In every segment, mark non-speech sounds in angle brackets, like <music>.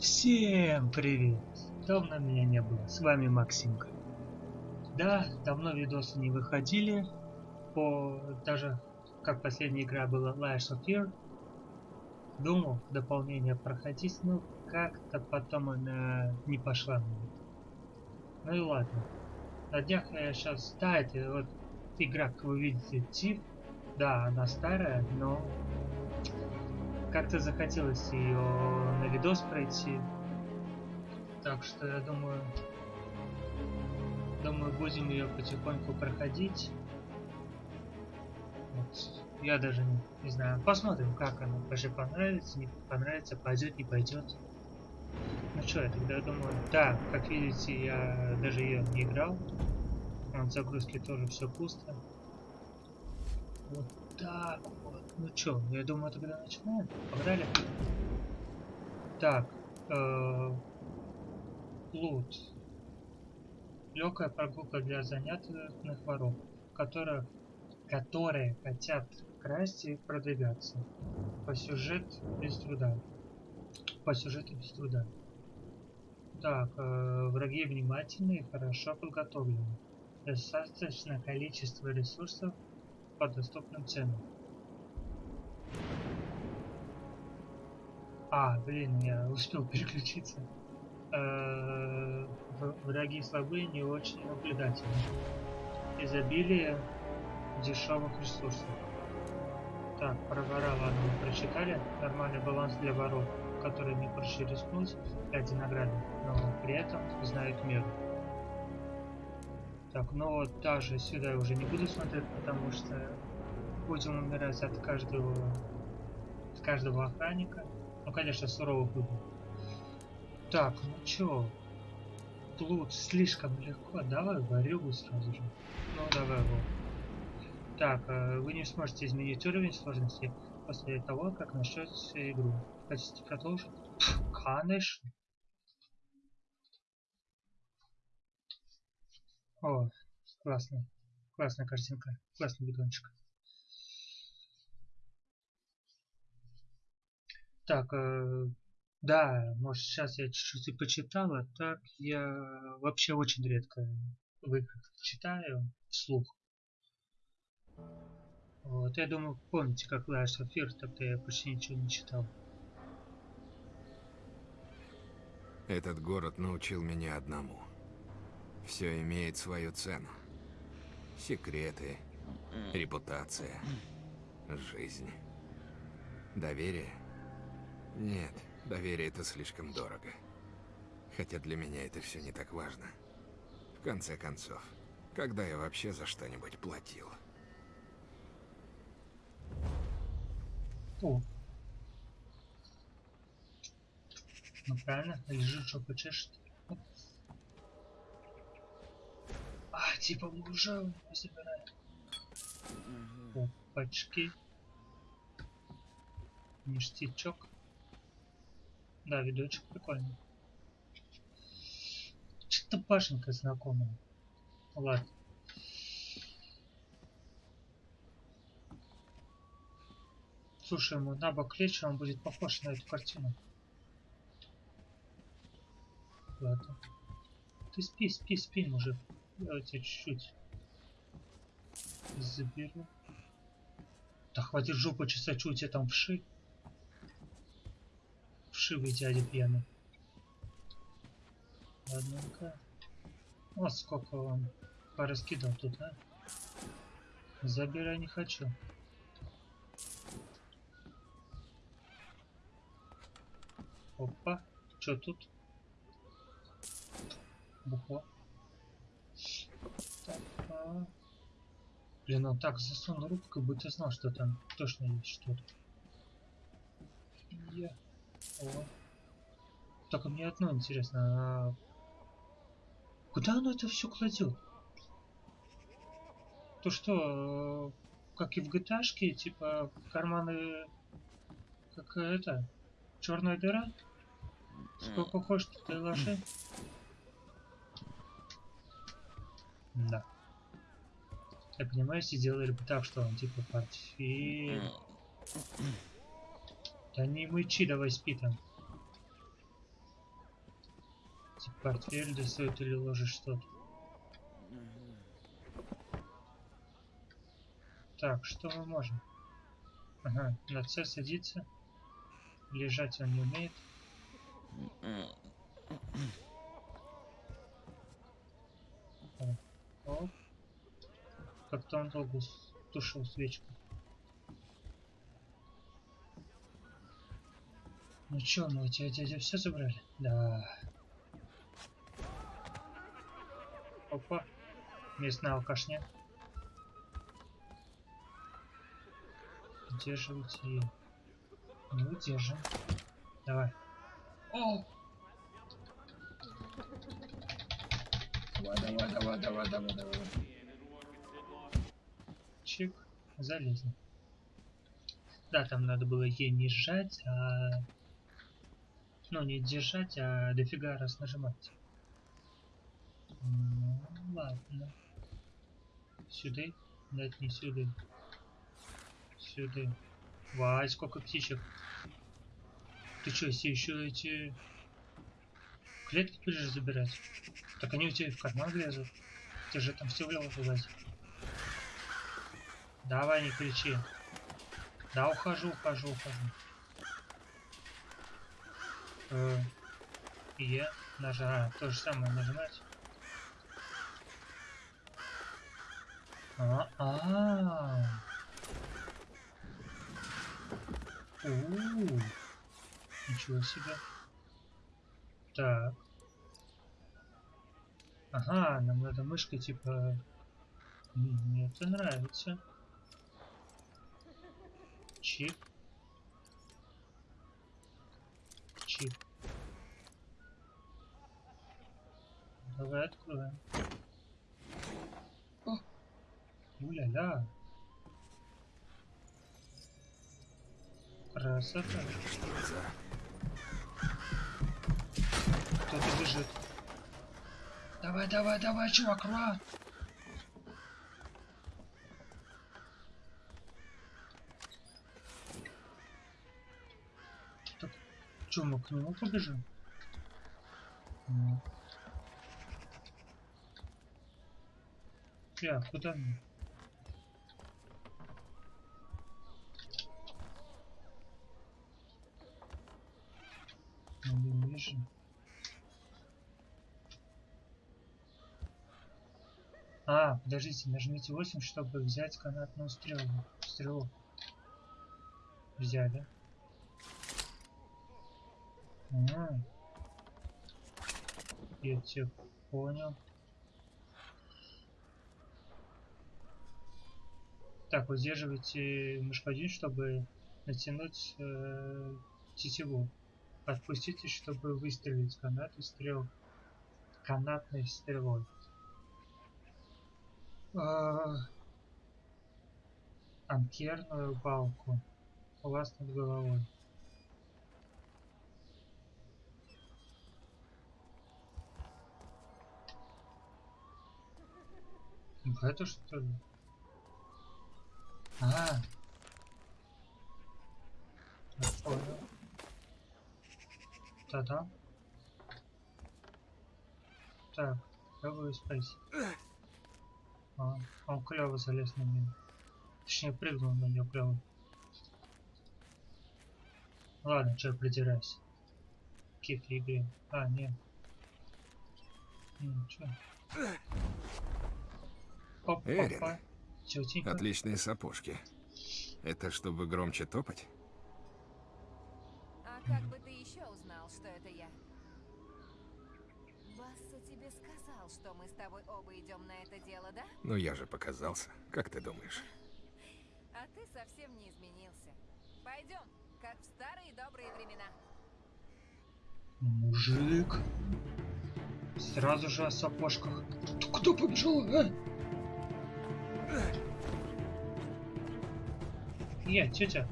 Всем привет! Давно меня не было, с вами Максимка. Да, давно видосы не выходили, по даже как последняя игра была Lies of Fear. Думал дополнение проходить, но как-то потом она не пошла. Ну и ладно. На днях я сейчас... Да, это вот игра, как вы видите, Тиф. Да, она старая, но как-то захотелось ее на видос пройти. Так что я думаю, думаю будем ее потихоньку проходить. Вот. Я даже не, не знаю. Посмотрим, как она. Вообще понравится, не понравится, пойдет, не пойдет. Ну что, я тогда думаю, да, как видите, я даже ее не играл. От загрузки тоже все пусто. Вот так вот. Ну чё, я думаю, тогда начинаем. Погнали. Так. Э лут. Легкая прогулка для занятых воров, которые, которые хотят красть и продвигаться. По сюжету без труда. По сюжету без труда. Так, э, враги внимательные и хорошо подготовлены. Достаточное количество ресурсов по доступным ценам. А, блин, я успел переключиться. Э враги слабые, не очень наблюдательны. Изобилие дешевых ресурсов. Так, про вора, ладно, мы прочитали. Нормальный баланс для воров, которые не проще рискнуть ради награды, но при этом знают меру. Так, ну вот даже сюда я уже не буду смотреть, потому что будем умирать от каждого от каждого охранника. Ну, конечно, суровых выбор. Так, ну чё? Плут слишком легко. Давай варюгу сразу же. Ну, давай его. Так, э, вы не сможете изменить уровень сложности после того, как начнете игру. Хотите продолжить? Конечно. О, классно. Классная картинка. Классный бидончик. Так, э, да, может сейчас я чуть-чуть и почитал, а так я вообще очень редко в играх читаю вслух. Вот, я думаю, помните, как of Fear, тогда я почти ничего не читал. Этот город научил меня одному. Все имеет свою цену. Секреты, репутация, жизнь, доверие. Нет, доверие это слишком дорого. Хотя для меня это все не так важно. В конце концов, когда я вообще за что-нибудь платил? О. Ну правильно, лежит, жопа чешет. типа мы уже забираем. Опачки. Ништячок. Да, видочек прикольный. Что-то башенка знакомая. Ладно. Слушай, ему на бок лечь, он будет похож на эту картину. Ладно. Ты спи, спи, спи, мужик. Давайте чуть-чуть заберу. Да хватит жопу чесать, что у тебя там вши? Вшивый дядя пьяный. Ладненько. Вот сколько он пораскидал тут, а? Забирай не хочу. Опа, что тут? Бухло. Блин, он так засунул руку, как будто знал, что там точно есть что-то. Я... О. Только мне одно интересно, а... Куда оно это все кладет? То что, как и в GTA, типа карманы, как это, черная дыра? Сколько хочешь, ты ложи. Да. Я понимаю, если сделали бы так, что он типа портфель. Да не мычи, давай спи там. Типа портфель достает или ложишь что-то. Так, что мы можем? Ага, на С садится. Лежать он не умеет. Как-то он долго тушил свечку. Ну чё, мы у тебя дядя все забрали? Да. Опа. Местная алкашня. Удерживайте ее. Не удержим. Давай. О! Давай, давай, давай, давай, давай, давай. Чик. Залезли. Да, там надо было ей не сжать, а... Ну, не держать, а дофига раз нажимать. Ну, ладно. Сюда? Нет, не сюда. Сюда. Вай, сколько птичек. Ты что, все еще эти клетки будешь забирать? Так они у тебя в карман лезут. Ты же там все влево туда. Давай, не кричи. Да, ухожу, ухожу, ухожу. Э, Е, нажа, а, то же самое нажимать. А, а. У, Ничего себе. Так. Ага, нам надо мышкой типа... Мне это нравится. Чип. Чип. Давай откроем. Уля-ля. Красота. Кто-то бежит. Давай, давай, давай, чувак, рван! Так, чё, мы к нему побежим? Ну. Я, куда мне? Не вижу. А, подождите, нажмите 8, чтобы взять канатную стрелу. Стрелу. Взяли. Я тебя понял. Так, удерживайте мышку один, чтобы натянуть э, тетиву. Отпустите, чтобы выстрелить канатной стрел. Канатной стрелой. А, анкерную палку у вас над головой. В эту что ли? А. Понял. Та-да. Так, пробую спейс. А, он клево залез на нее. Точнее, прыгнул на нее клево. Ладно, что я придираюсь. Какие-то игры. А, нет. Ничего. Эрин. Отличные сапожки. Это чтобы громче топать? А как бы ты еще узнал, что это я? Басса тебе сказал, что мы с тобой оба идем на это дело, да? Ну я же показался. Как ты думаешь? А ты совсем не изменился. Пойдем, как в старые добрые времена. Мужик. Сразу же о сапожках. Кто побежал, а? Я, тетя.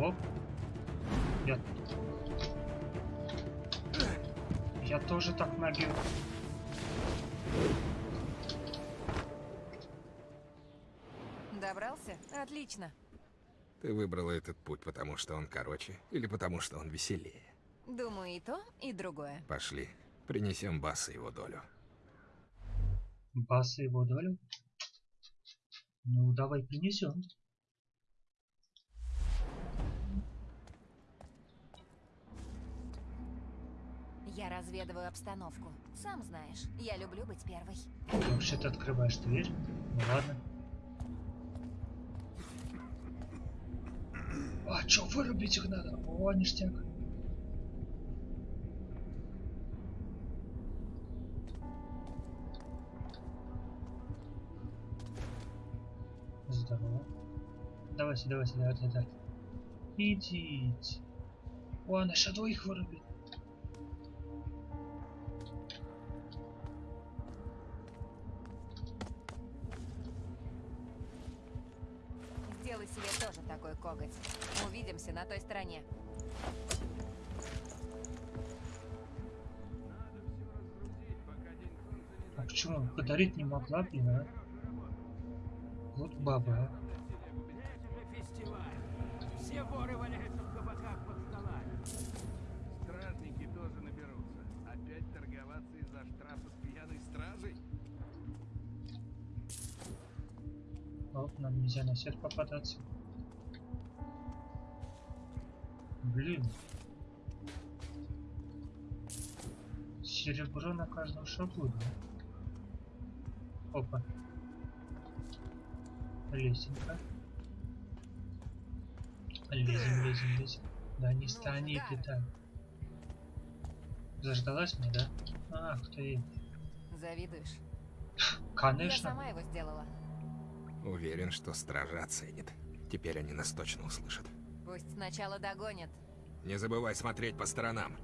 Оп. Я... Я тоже так могу. Добрался? Отлично. Ты выбрала этот путь, потому что он короче или потому что он веселее? Думаю, и то, и другое. Пошли, принесем Басу его долю. Баса его долю? Ну, давай принесем. Я разведываю обстановку. Сам знаешь, я люблю быть первой. Вообще-то открываешь дверь. Ну ладно. А чё, вырубить их надо? О, ништяк. Здорово. Давайте, давайте, давайте, давайте. Идите. О, она еще двоих вырубит. Сделай себе тоже такой коготь. Увидимся на той стороне. А почему? Подарить не могла, блин, а? Вот баба, а. фестиваль. Все воры валяются в кабаках под столами. Стражники тоже наберутся. Опять торговаться из-за штрафа с пьяной стражей? Оп, нам нельзя на свет попадаться. Блин. Серебро на каждом шагу, да? Опа. Лесенка. Лезем, лезем, лезем. Да не стани ты так. Заждалась мне, да? Ах ты. Завидуешь? Я Конечно. сама его сделала. Уверен, что стража оценит. Теперь они нас точно услышат. Пусть сначала догонят. Не забывай смотреть по сторонам.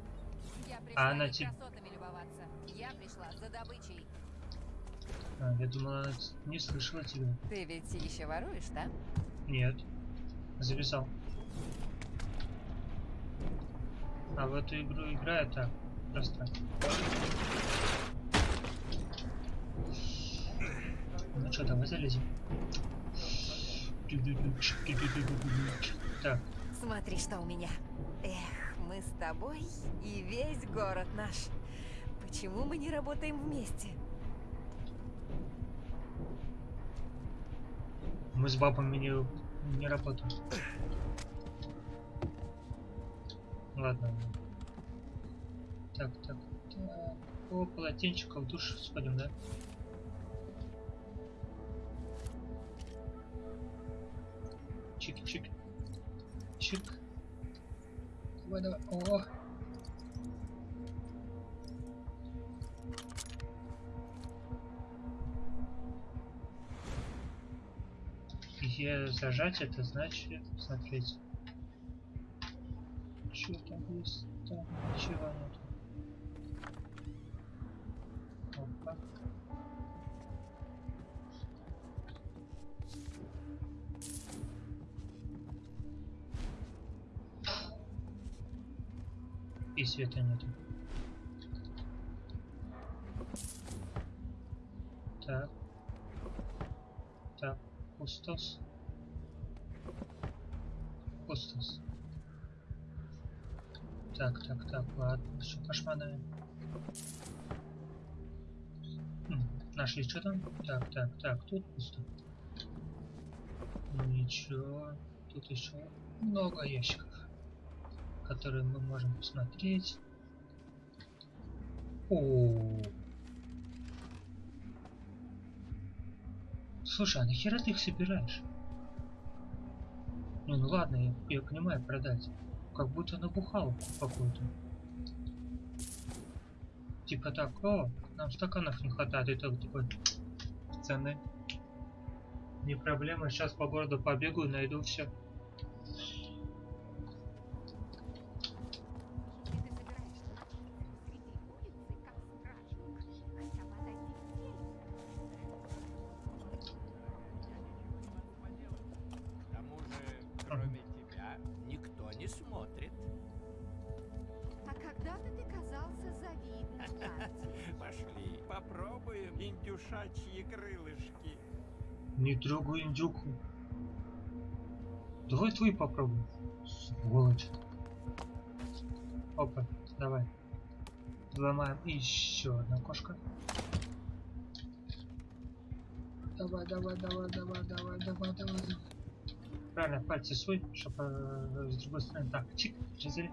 Я пришла она не те- красотами любоваться. Я пришла за добычей. А, я думала, она не слышала тебя. Ты ведь еще воруешь, да? Нет. Завязал. А в эту игру играю так. Просто. Ну что, давай залезем. Так, Смотри, что у меня. Эх, мы с тобой и весь город наш. Почему мы не работаем вместе? Мы с бабами не, не работаем. Ладно. Так, так, так. О, полотенчика в душ сходим, да? Чик-чик. Чик. Давай, давай. О! Е зажать это значит смотреть. Что там есть? Там ничего нет. Опа. И света нету. Так. Так, пустос. Пустос. Так, так, так, ладно, пошманаем. Хм, нашли что там? Так, так, так, тут пусто. Ничего, тут еще много ящиков, которые мы можем посмотреть. О, Слушай, а нахера ты их собираешь? Не, ну ладно, я, я понимаю продать. Как будто набухал какую-то. Типа так, о, нам стаканов не хватает, и так такой цены. Не проблема, сейчас по городу побегаю, найду все. Не попробуем. Сволочь. Опа, давай. Ломаем еще одна кошка. Давай, давай, давай, давай, давай, давай, давай. Правильно, пальцы свой, чтобы с другой стороны. Так, чик, резали.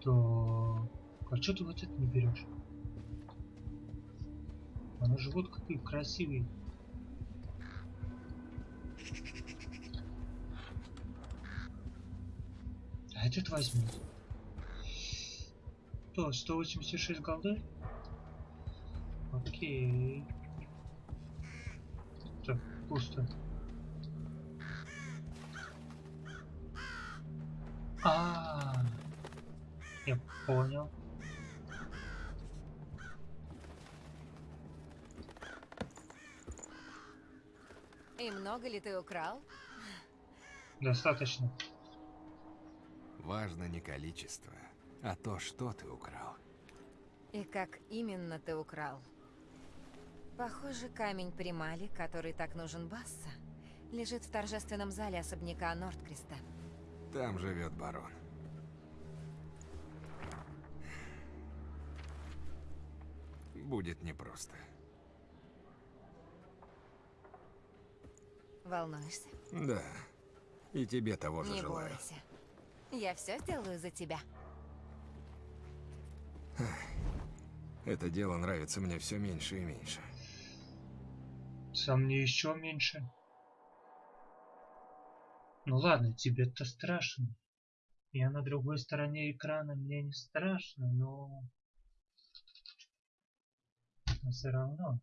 То. А что ты вот это не берешь? Оно же вот какой красивый. Этот возьми. То, 186 голды? Окей. Так, пусто. А, -а, -а. я понял. И много ли ты украл? Достаточно. Важно не количество, а то, что ты украл. И как именно ты украл? Похоже, камень Примали, который так нужен Басса, лежит в торжественном зале особняка Нордкреста. Там живет барон. Будет непросто. Волнуешься? Да. И тебе того же Не желаю. бойся. Я все сделаю за тебя. Это дело нравится мне все меньше и меньше. Сам мне еще меньше. Ну ладно, тебе-то страшно. Я на другой стороне экрана, мне не страшно, но... Но все равно.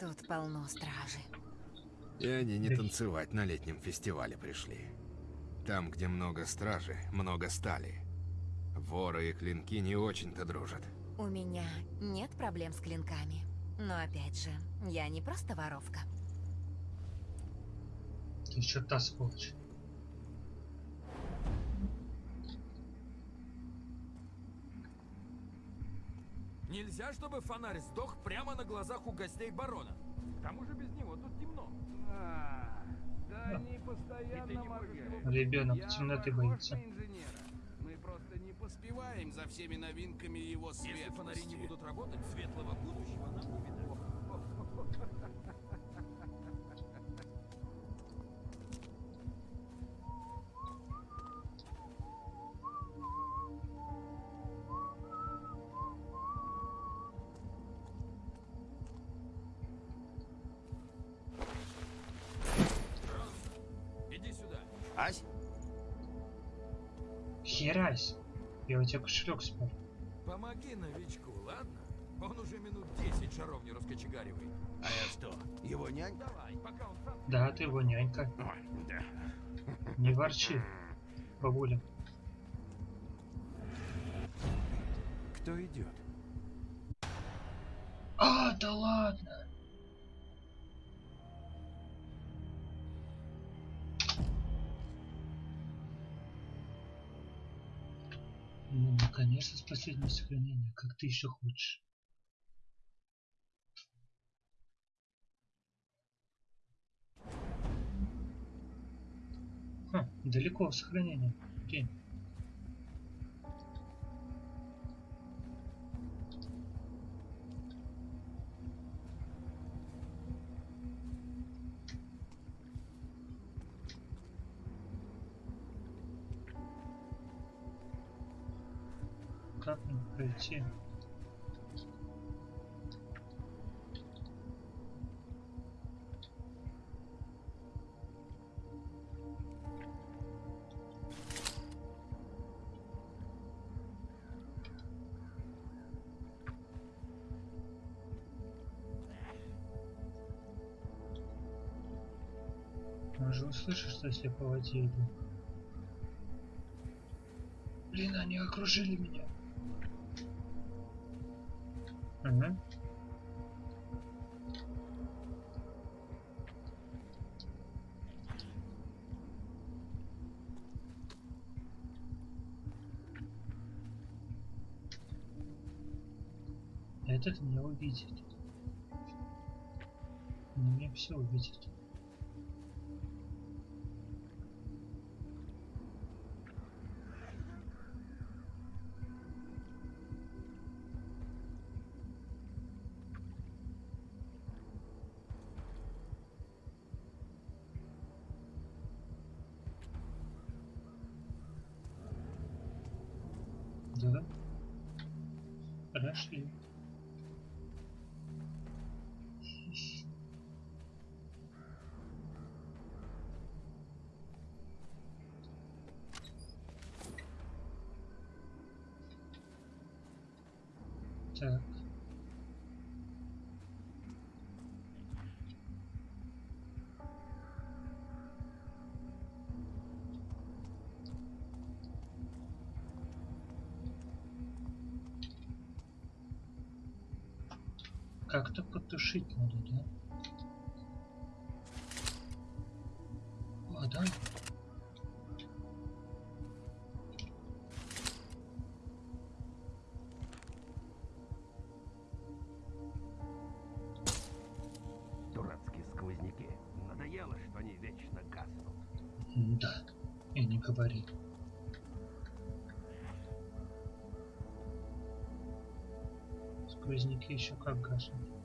Тут полно стражи. И они не танцевать на летнем фестивале пришли. Там, где много стражи, много стали. Воры и клинки не очень-то дружат. У меня нет проблем с клинками. Но опять же, я не просто воровка. Ты еще та сволочь. Нельзя, чтобы фонарь сдох прямо на глазах у гостей барона. К тому же без него тут темно. А, да они постоянно его. Ребенок темноты боится. Мы просто не поспеваем за всеми новинками его Если светлости. фонари не будут работать, светлого будущего нам не видать. Я у тебя кошелек спер. Помоги новичку, ладно? Он уже минут 10 шаров не раскочегаривает. А я что, его нянька? Давай, пока он сам... Да, ты его нянька. Ой, да. Не ворчи, бабуля. Кто идет? А, да ладно. Ну, наконец-то с последнего сохранения. Как ты еще хочешь. Ха, далеко сохранение. Окей. Пройти? Он же что если по воде иду. Блин, они окружили меня. Увидит. Меня все увидит. Как-то потушить надо, да? А, да? Дурацкие сквозняки. Надоело, что они вечно гаснут. Да. И не говори. Сквозняки еще как гаснут.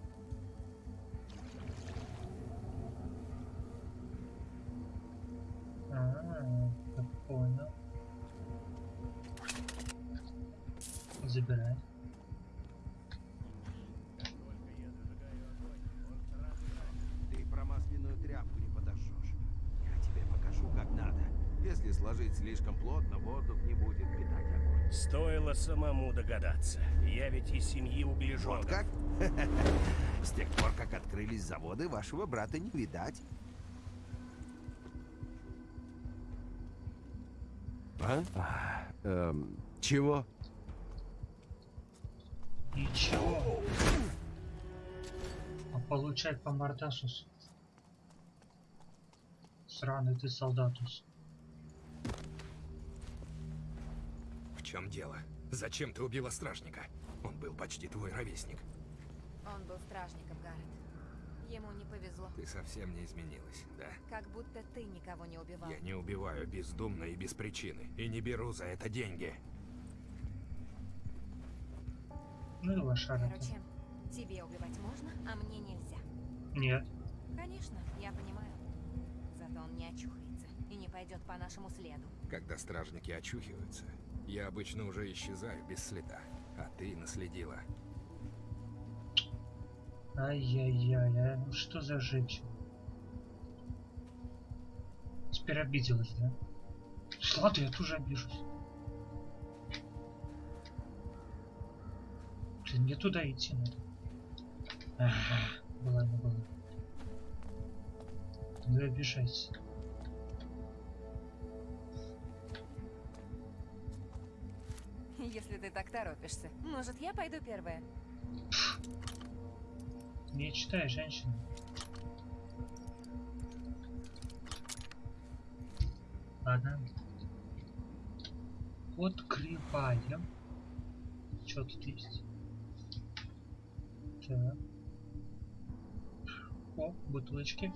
Самому догадаться. Я ведь из семьи углеженных. Вот как? <laughs> С тех пор, как открылись заводы, вашего брата не видать. А? эм, чего? Ничего. А получай по мордасусу. Сраный ты солдатус. В чем дело? Зачем ты убила стражника? Он был почти твой ровесник. Он был стражником, Гаррет. Ему не повезло. Ты совсем не изменилась, да? Как будто ты никого не убивал. Я не убиваю бездумно и без причины. И не беру за это деньги. Ну и лошара. Короче, тебе убивать можно, а мне нельзя. Нет. Конечно, я понимаю. Зато он не очухается и не пойдет по нашему следу. Когда стражники очухиваются, я обычно уже исчезаю без следа. А ты наследила. Ай-яй-яй, а ну что за женщина? Теперь обиделась, да? Ладно, я тоже обижусь. Блин, мне туда идти надо. Ага, была не была. Ну и обижайся. <laughs> Если ты так торопишься. Может, я пойду первая? Не читай, женщина. Ладно. Открываем. Что тут есть? Так. О, бутылочки.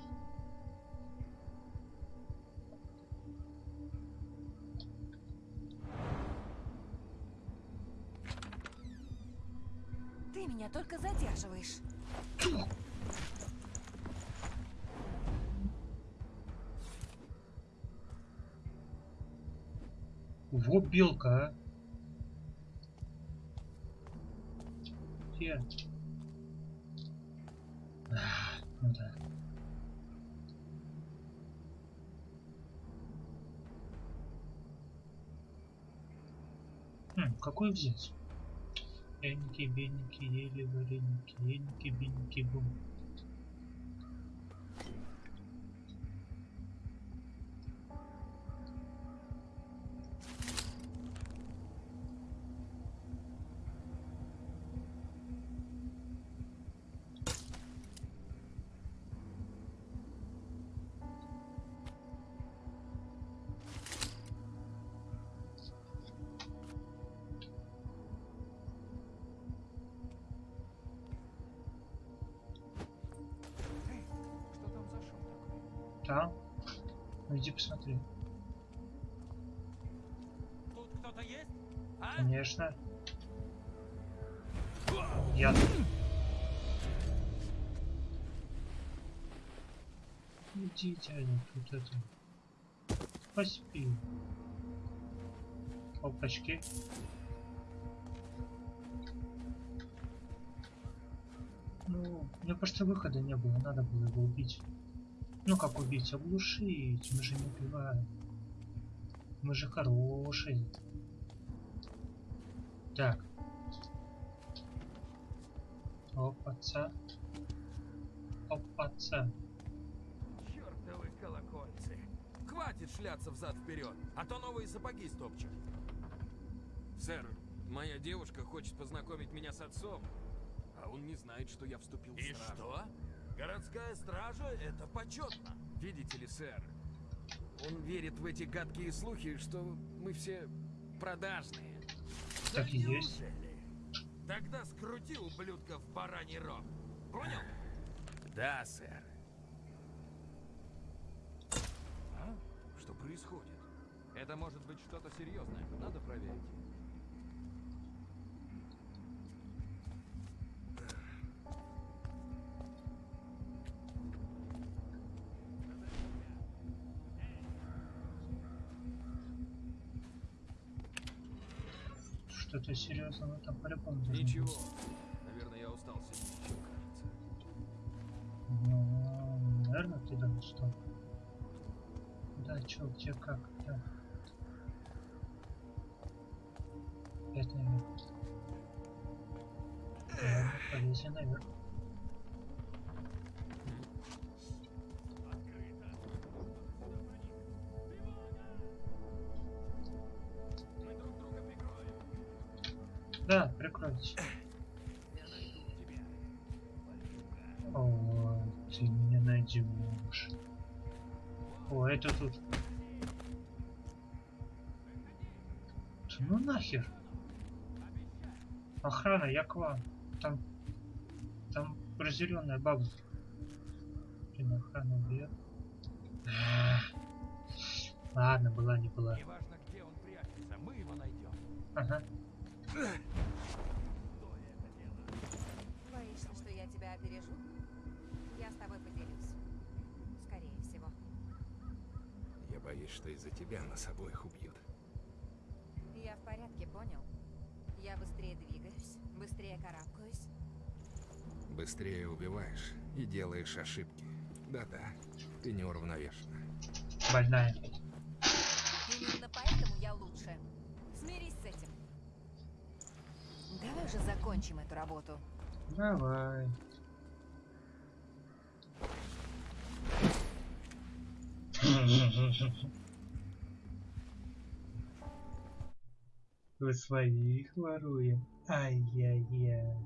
Белка, а. Где? А, ну да. Хм, какой взять? Эники, беники, ели, вареники, эники, беники, бум. Иди посмотри. Тут кто-то есть? А? Конечно. Я. Идите, они тут это. Поспи. Опачки. Ну, у меня просто выхода не было, надо было его убить. Ну как убить? Оглушить. Мы же не убиваем. Мы же хорошие. Так. Опаца. Опаца. Чертовы колокольцы. Хватит шляться взад-вперед, а то новые сапоги стопчут. Сэр, моя девушка хочет познакомить меня с отцом, а он не знает, что я вступил в И что? Городская стража — это почетно. Видите ли, сэр, он верит в эти гадкие слухи, что мы все продажные. Так Да и есть. Тогда скрути ублюдка в бараний рог. Понял? Да, сэр. А? Что происходит? Это может быть что-то серьезное. Надо проверить. Что-то серьезного там по-любому должно Ничего. Наверное, я устал сильнее, чем кажется. Ну, наверное, ты да, что? Да, чё, где, как, да. Наверх. Ладно, полезем наверх. Да, прикройте. О, ты меня найдешь. О, это тут. Ну нахер. Охрана, я к вам. Там, там разъяренная баба. Блин, охрана убьет. Ладно, была, не была. Неважно, где он прячется, мы его найдем. Ага. Тебя опережу? Я с тобой поделюсь. Скорее всего. Я боюсь, что из-за тебя нас обоих убьют. Я в порядке, понял? Я быстрее двигаюсь, быстрее карабкаюсь. Быстрее убиваешь и делаешь ошибки. Да-да, ты неуравновешена. Больная. Именно поэтому я лучше. Смирись с этим. Давай же закончим эту работу. Давай. Вы своих воруем. Ай-яй-яй.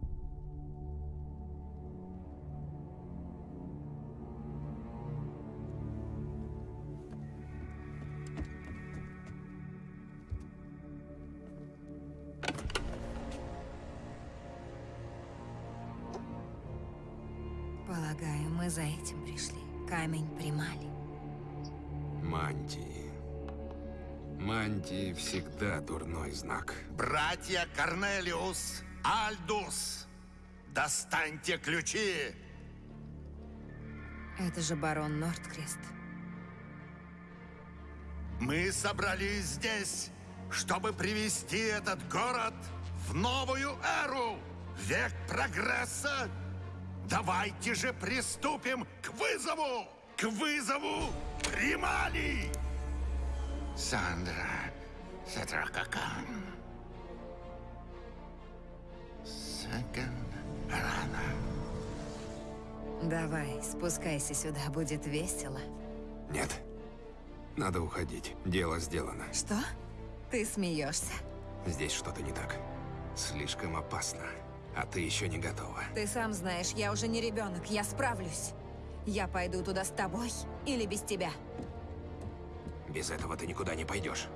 Полагаю, мы за этим пришли. Камень примали. Мантии. Мантии всегда дурной знак. Братья Корнелиус, Альдус, достаньте ключи! Это же барон Нордкрест. Мы собрались здесь, чтобы привести этот город в новую эру, век прогресса. Давайте же приступим к вызову, к вызову Примали! Сандра Сатракакан. Саган Рана. Давай, спускайся сюда, будет весело. Нет. Надо уходить. Дело сделано. Что? Ты смеешься? Здесь что-то не так. Слишком опасно. А ты еще не готова. Ты сам знаешь, я уже не ребенок, я справлюсь. Я пойду туда с тобой или без тебя. Без этого ты никуда не пойдешь.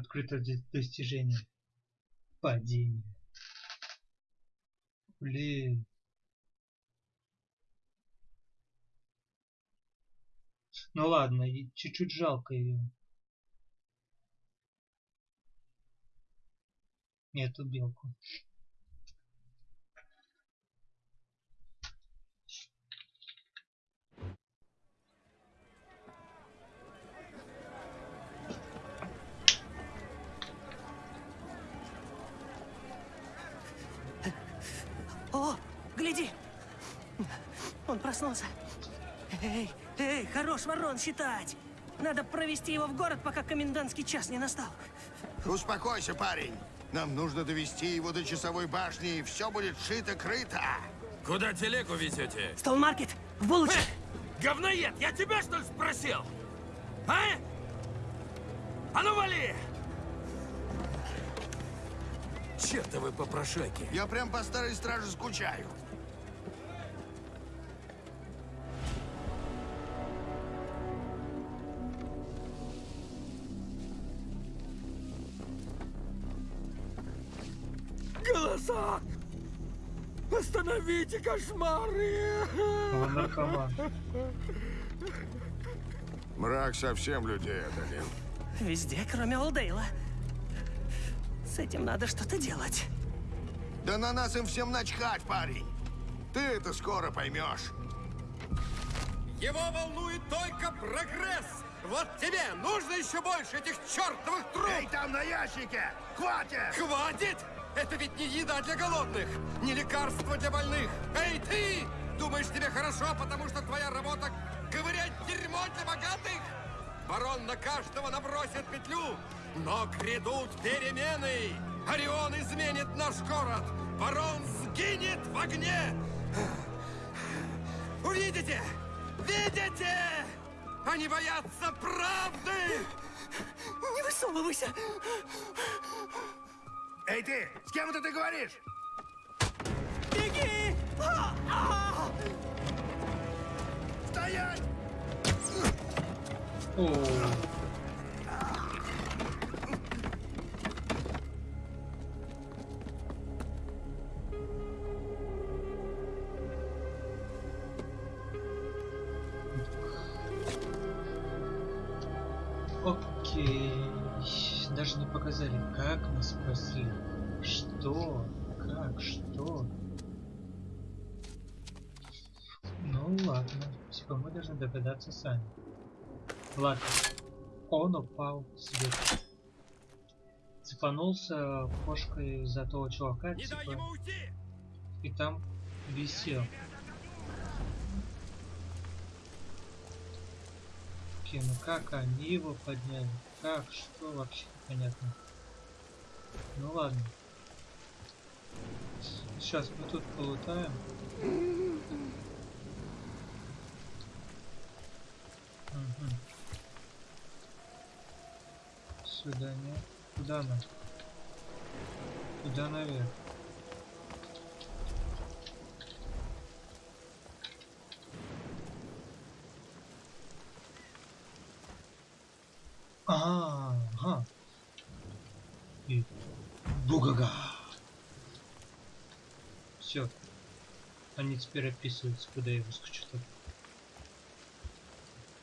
Открыто достижение. Падение. Блин. Ну ладно, чуть-чуть жалко ее. Эту белку. Он проснулся. Эй, эй, хорош ворон считать! Надо провести его в город, пока комендантский час не настал. Успокойся, парень. Нам нужно довести его до часовой башни, и все будет шито-крыто. Куда телегу везете? Стоунмаркет, в булочек. Говноед, я тебя что ли спросил? А? А ну вали! Чертовы попрошайки. Я прям по старой страже скучаю. Остановите кошмары! Он. Мрак совсем людей одолел. Везде, кроме Олдейла. С этим надо что-то делать. Да на нас им всем начхать, парень. Ты это скоро поймешь. Его волнует только прогресс. Вот тебе нужно еще больше этих чертовых труб. Эй, там на ящике! Хватит! Хватит! Это ведь не еда для голодных, не лекарство для больных. Эй, ты! Думаешь, тебе хорошо, потому что твоя работа ковырять дерьмо для богатых? Барон на каждого набросит петлю, но грядут перемены. Орион изменит наш город. Барон сгинет в огне. Увидите? Видите? Они боятся правды! Не высовывайся! Эй, ты! С кем это ты говоришь? Беги! А, а! Стоять! О, спасли. Что? Как? Что? Ну ладно. Типа мы должны догадаться сами. Ладно. Он упал сверху. Цепанулся кошкой за того чувака, Не типа, и там висел. Окей, ну как они его подняли? Как? Что? Вообще непонятно. Ну ладно. Сейчас мы тут полутаем. Мгм. Сюда нет. Куда она? Куда наверх? Ага. И бугага. Все. Они теперь описываются, куда я выскочу. Так.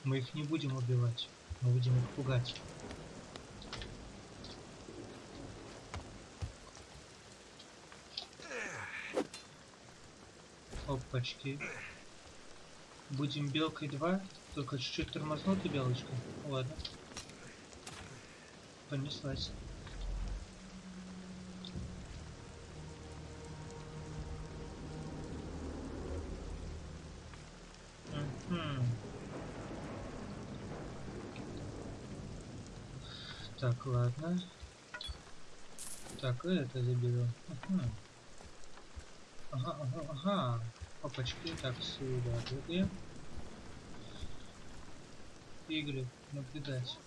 Мы их не будем убивать. Мы будем их пугать. Опачки. Будем белкой 2, только чуть-чуть тормознутой белочкой. Ладно. Понеслась. Ладно. Так, это заберем. Мгм. Ага, ага, ага. Опачки, так, сюда прыгаем. Игры, наблюдать.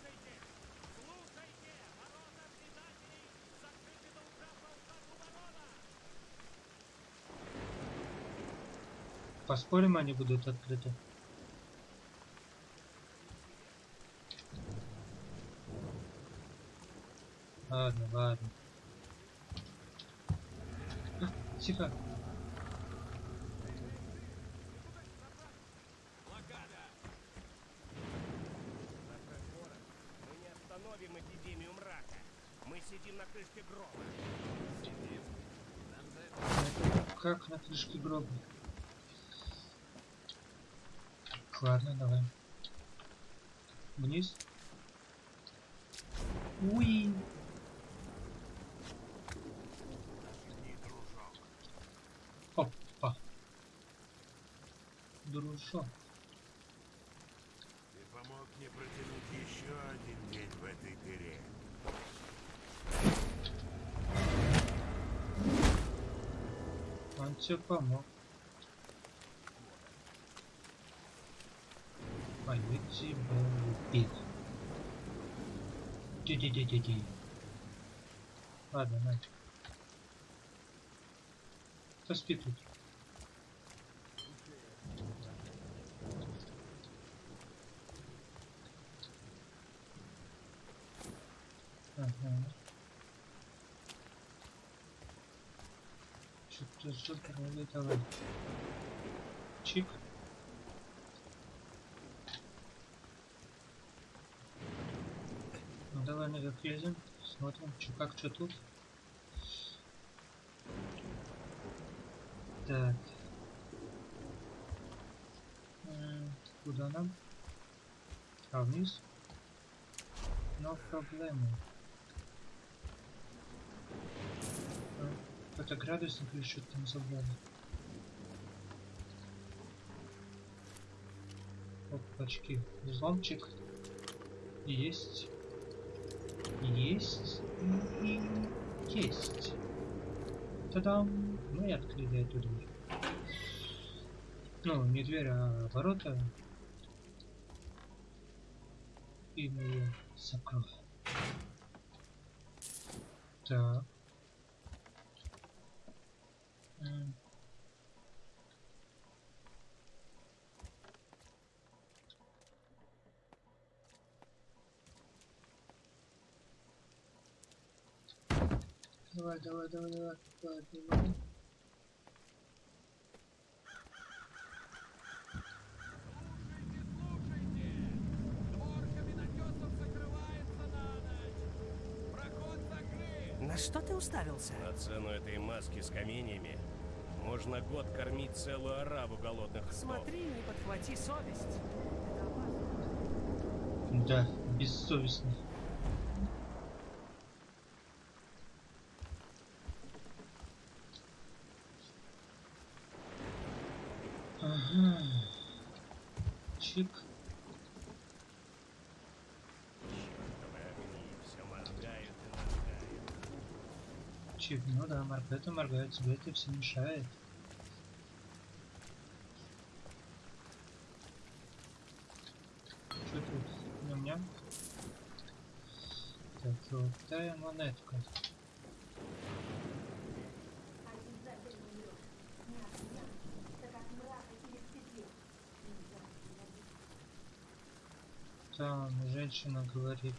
Поспорим, они будут открыты. Ладно, ладно. А, тихо. Остановим эпидемию мрака. Мы сидим на крышке гроба. Как на крышке гроба? Ладно, давай. Вниз. Уи. Опа. Дружок. Ты помог мне протянуть еще один день в этой дыре. Он тебе помог. Я тебя убил. Ди-ди-ди-ди-ди. Ладно, на. Поспи тут. Что-то что-то не давай. Чик. Ну давай наверх лезем. Смотрим, что как, что тут. Так. Куда нам? А вниз? Но проблема. Это градусник или что-то там забрали? Опачки. Взломчик. Есть. Есть. И есть. Та-дам! Мы открыли эту дверь. Ну, не дверь, а ворота. И мы ее закроем. Так. Давай, давай, давай, давай, давай, давай. На что ты уставился? На цену этой маски с каменьями можно год кормить целую ораву голодных ртов. Смотри, не подхвати совесть. Да, бессовестный. Ага. Чик. Чёртовы огни, все моргают и моргают. Чик, ну да, моргает и моргает, тебе это все мешает. Что тут? Ням-ням. Так, золотая монетка. Там женщина говорит,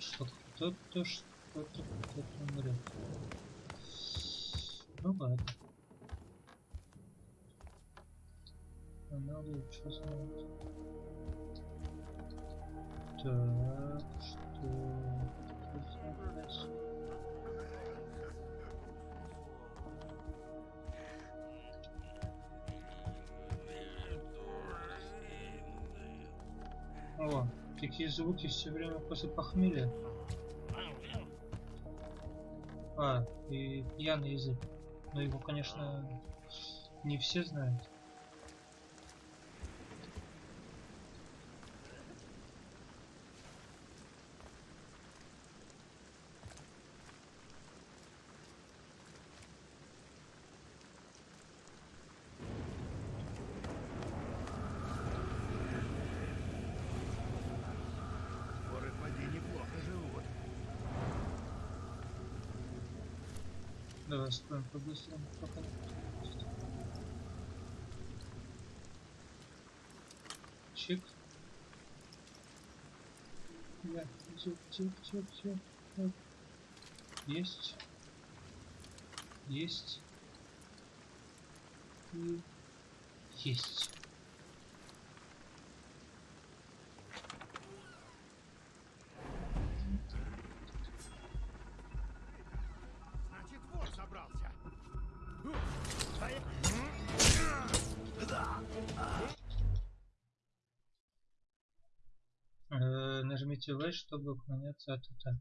что кто-то что-то кто-то умрет. что сделать? Так, что... О, какие звуки все время после похмелья. А, и пьяный язык. Но его, конечно, не все знают. По-быстрому. Чик. Я, чик, чик, чик, чик. Оп. Есть. Есть. И есть. Нажмите V, чтобы уклоняться от атак.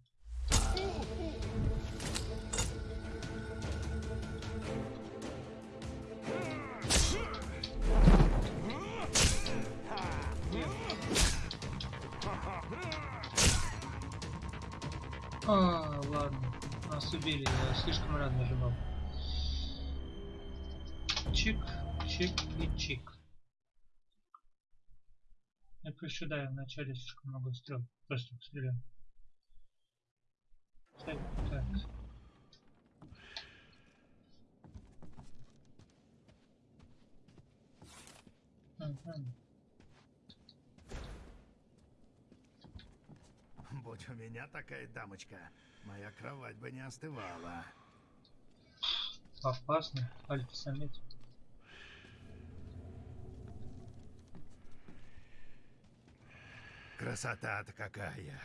А, ладно. Нас убили, я слишком рано нажимал. Чик, чик и чик. Я просто да, я вначале слишком много стрел. Просто стрелял. Так. Будь у меня такая дамочка, моя кровать бы не остывала. Опасно, альфа-самец. Красота-то какая.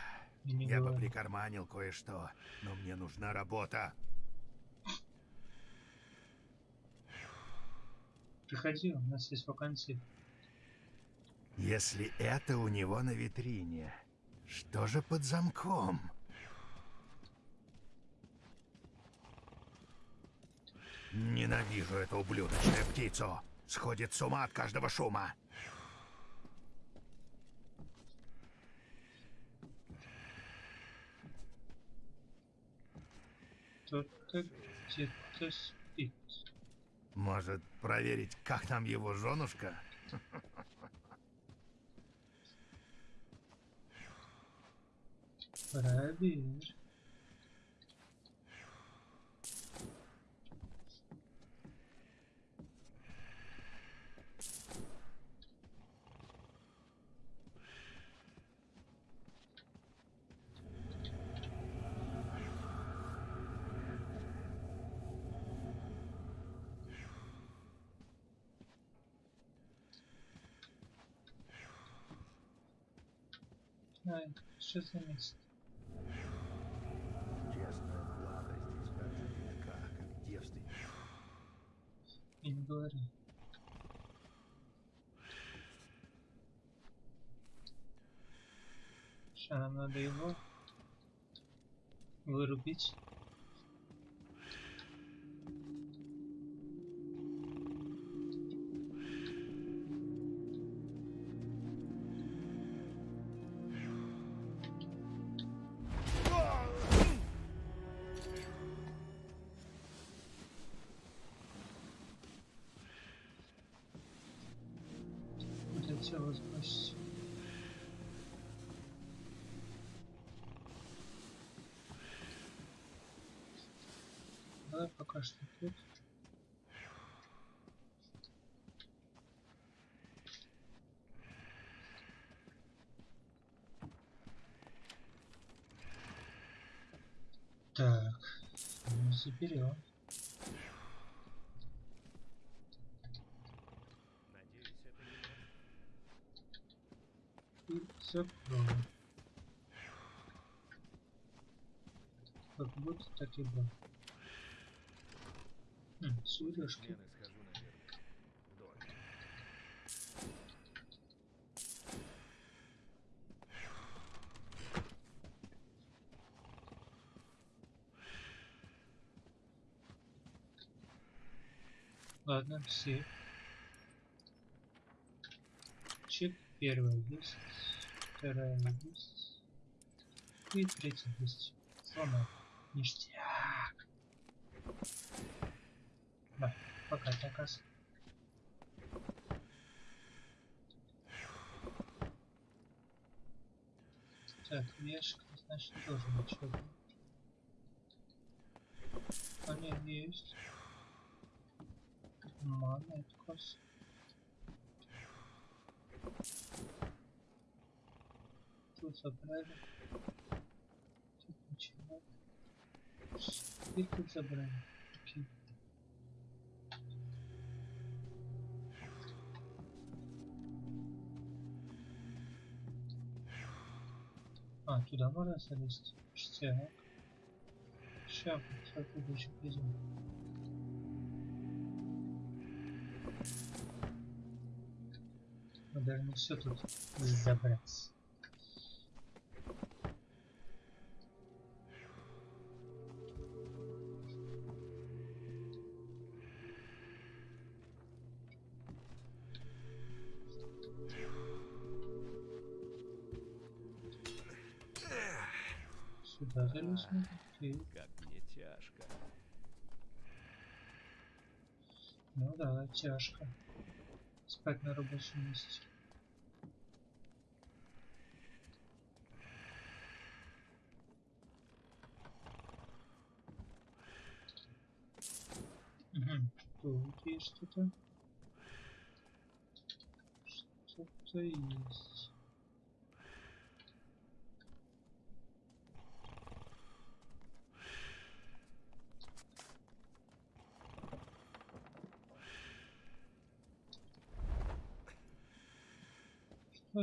Не Я бы прикарманил кое-что, но мне нужна работа. Приходи, у нас есть вакансии. Если это у него на витрине, что же под замком? Ненавижу эту ублюдочную птицу. Сходит с ума от каждого шума. Кто-то где-то спит. Может, проверить, как там его женушка? Проверь. Ай, что за место? Честная Влада здесь как же редка, как девственница. И не говори. Сейчас нам надо его вырубить. Куда тело сбросить? Давай пока что тут. Так, ну, заберем. все? Как будет, так и будет. Хм, сережки. Ладно, все. Чек первый здесь вторая и третья есть. Сломал. Ништяк. Да, пока заказ. Так, ящик, значит, тоже ничего. Они есть. Монеткос. Тут забрали. Тут ничего. И тут забрали. А, туда можно залезть? Штяк. Шапку, шапку еще пойдем. Мы должны все тут забрать. Окей. Как мне тяжко. Ну да, тяжко. Спать на рабочем месте. Угу. Тут есть что-то. Что-то есть.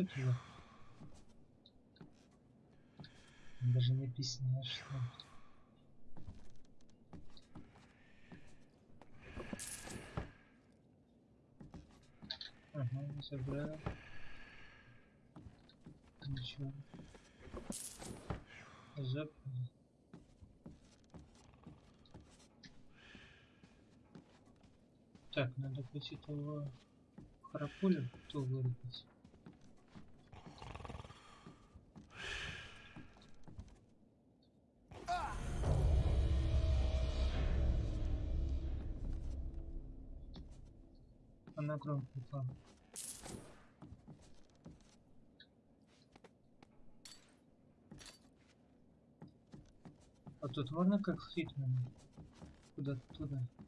Это за... Даже не объясняешь, что. Ага, забрал. Ничего. Забрал. Так, надо пойти того храпуля, то вырубить. Она громко упала. А тут можно как в Хитмане? Куда-то туда. Опа.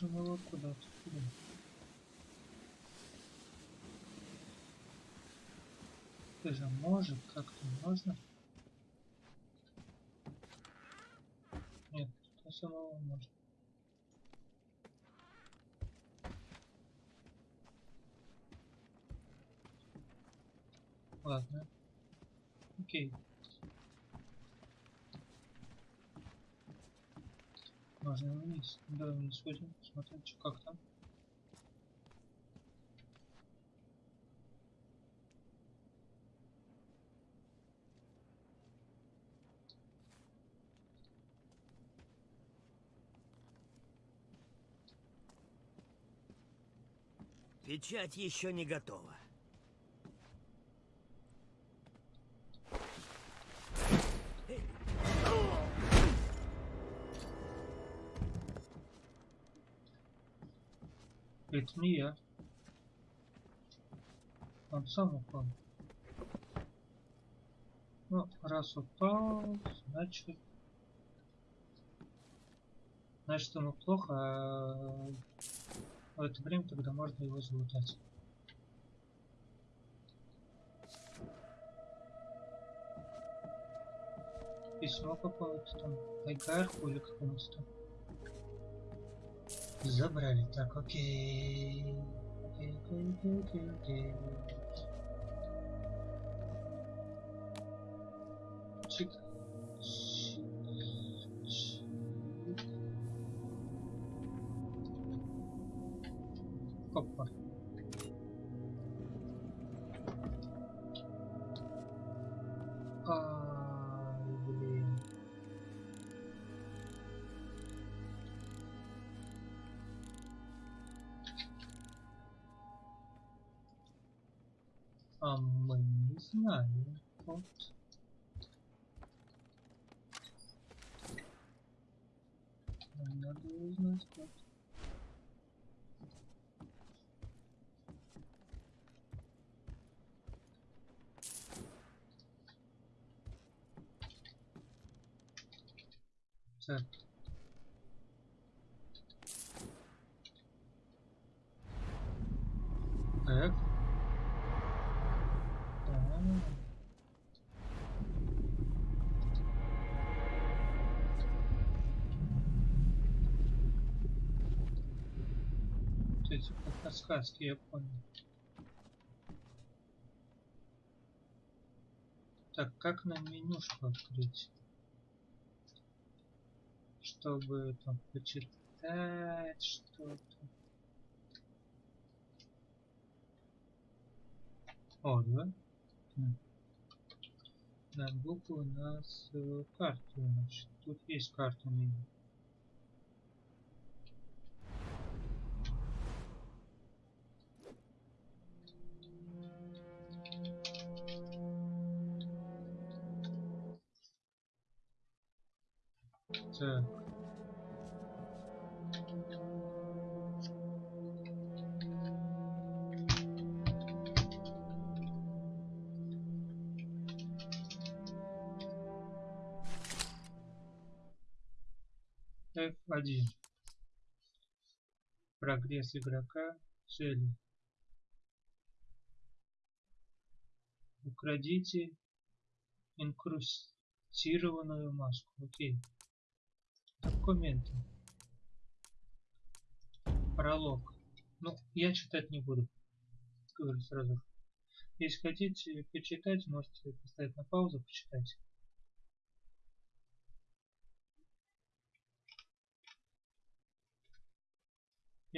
Ну, положим его куда-то. Куда? Ты же может, как-то можно? Нет, то самого можно. Ладно. Окей. Можно вниз. Давай сходим, посмотрим, что как там. Печать еще не готова. Это не я. Он сам упал. Ну, раз упал, значит... Значит, ему плохо, а в это время тогда можно его залутать. Письмо какое-то там, Айгарку или какому-то там. Забрали. Так, окей. окей, окей, окей, окей. Чик. Чик. Чик. Опа. Знаем. Вот. Надо узнать как. Так. Эти подсказки я понял. Так, как нам менюшку открыть? Чтобы там почитать что-то. О, да? На букву у нас э, карту, значит. Тут есть карта меню. F1. Прогресс игрока. Цели. Украдите инкрустированную маску. Окей. Документы. Пролог. Ну, я читать не буду. Говорю сразу. Если хотите почитать, можете поставить на паузу, почитать.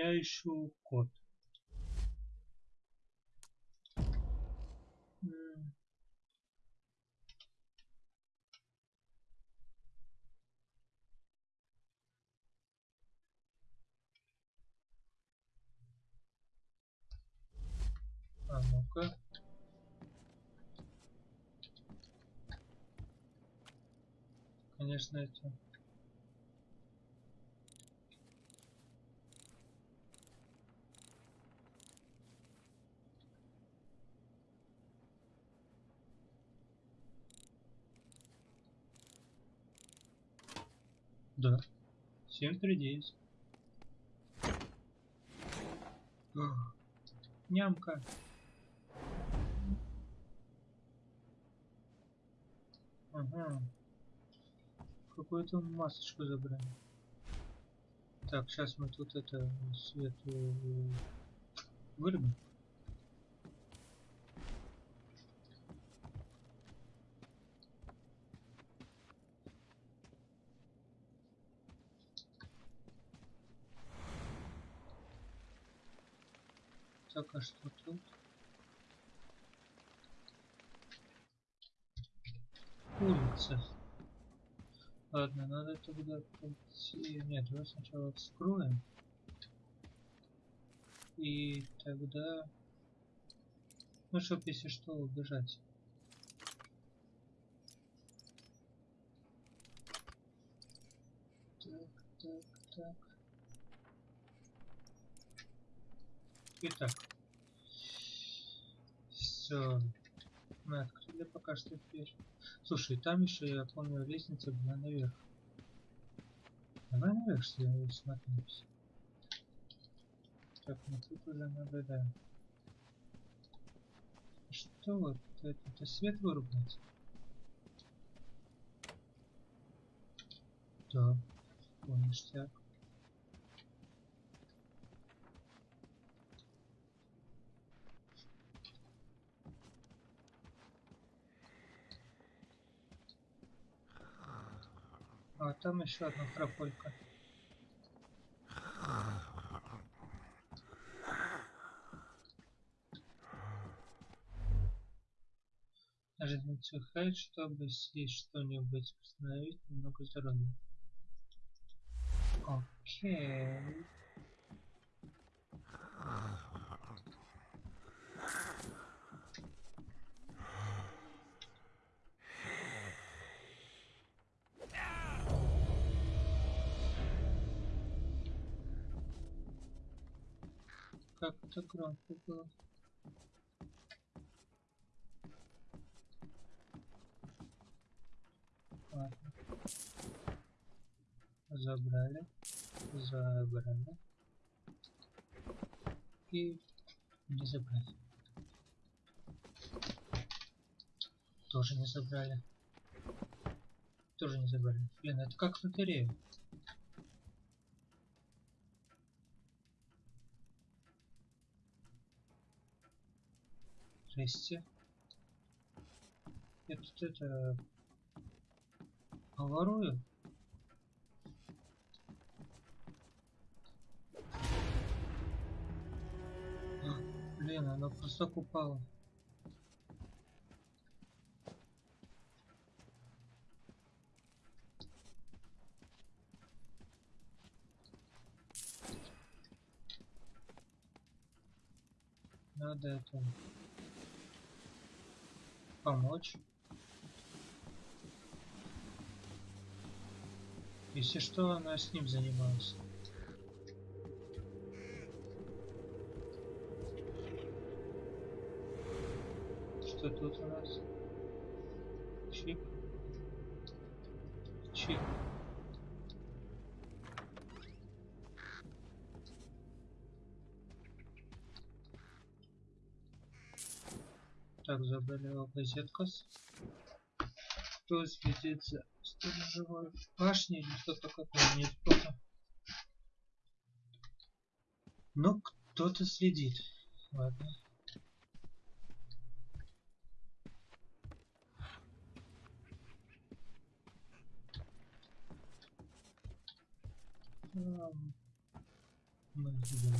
Я ищу код. А ну-ка. Конечно, это... Да. 739. Ах, <gasps> Нямка. Ага. Какую-то масочку забрали. Так, сейчас мы тут это свет э, вырубим. Так, а что тут? Улица. Ладно, надо тогда пойти... Нет, давай сначала вскроем. И тогда... Ну, чтоб если что, убежать. Так, так, так. Итак. Все. Мы открыли пока что дверь. Слушай, там еще, я помню, лестница была наверх. Давай наверх что я смотрюсь. Так, ну тут уже наблюдаем. Что вот это? Это свет вырубать? Да. Ништяк. А там еще одна храполька. Ждите хайт, чтобы съесть что-нибудь, восстановить немного здоровья. Окей. Это было. Ладно. Забрали. Забрали. И не забрали. Тоже не забрали. Тоже не забрали. Блин, это как в. Жести. Я тут это... Ворую? Блин, она просто упала. Надо это помочь. Если что, она с ним занималась. Что тут у нас? Чик. Чик. Его газеткас. Кто следит за сторожевой башней или что-то такое? Нет, кто-то. Ну, кто-то следит. Ладно. Мы идем.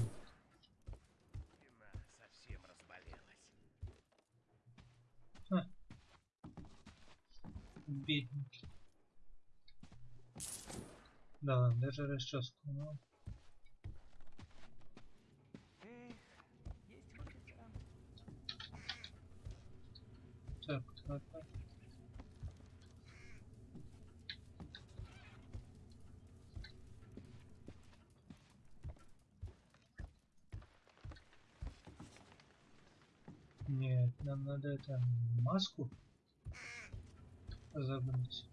совсем разболелась. А. Бедненький. Да, даже расческу. Ну. Так, ладно. Нет, нам надо это маску забрать.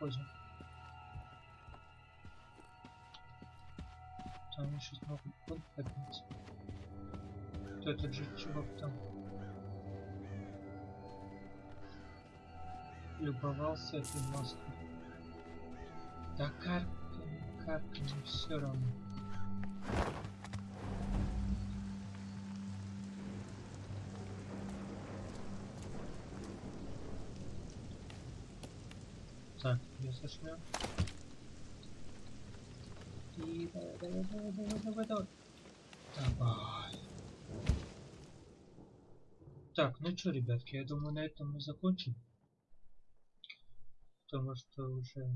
Уходим. Там еще снова код поднять. Кто этот же чувак там? Любовался этой маской. Да карка, карка, не все равно. Так, я сошлю. И давай, давай, давай, давай, давай, давай. Давай. Так, ну что, ребятки, я думаю, на этом мы закончим. Потому что уже...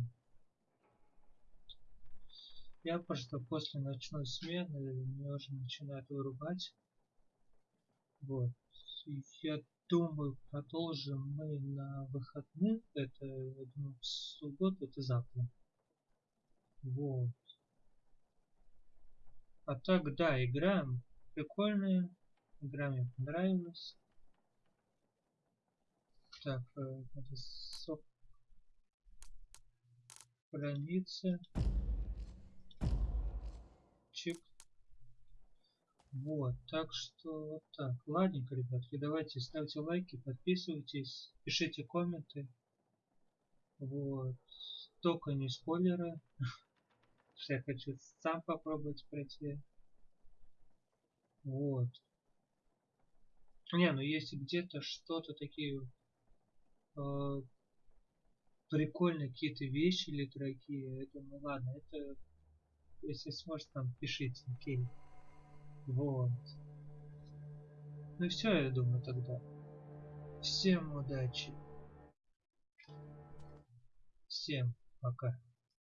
Я просто после ночной смены меня уже начинает вырубать. Вот. я думаю, продолжим мы на выходных. Это, я думаю, в субботу, это завтра. Вот. А так, да, играем. Прикольная. Игра мне понравилась. Так, э, надо сок страницы. Чик. Вот, так что вот так. Ладненько, ребятки, давайте ставьте лайки, подписывайтесь, пишите комменты. Вот. Только не спойлеры. <laughs> Я хочу сам попробовать пройти. Вот. Не, ну если где-то что-то такие э, прикольные какие-то вещи или дорогие, я думаю, ладно, это если сможете там пишите, окей. Вот. Ну все, я думаю, тогда. Всем удачи. Всем пока.